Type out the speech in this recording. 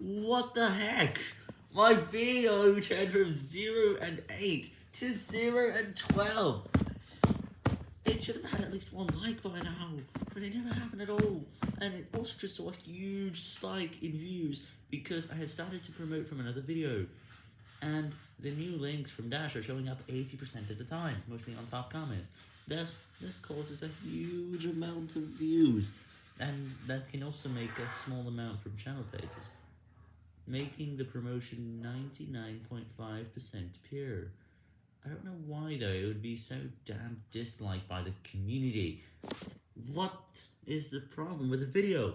What the heck? My video turned from 0 and 8 to 0 and 12. It should have had at least one like by now, but it never happened at all. And it also just saw a huge spike in views because I had started to promote from another video. And the new links from Dash are showing up 80% of the time, mostly on top comments. Thus, this causes a huge amount of views, and that can also make a small amount from channel pages, making the promotion 99.5% pure. I don't know why though it would be so damn disliked by the community. What is the problem with the video?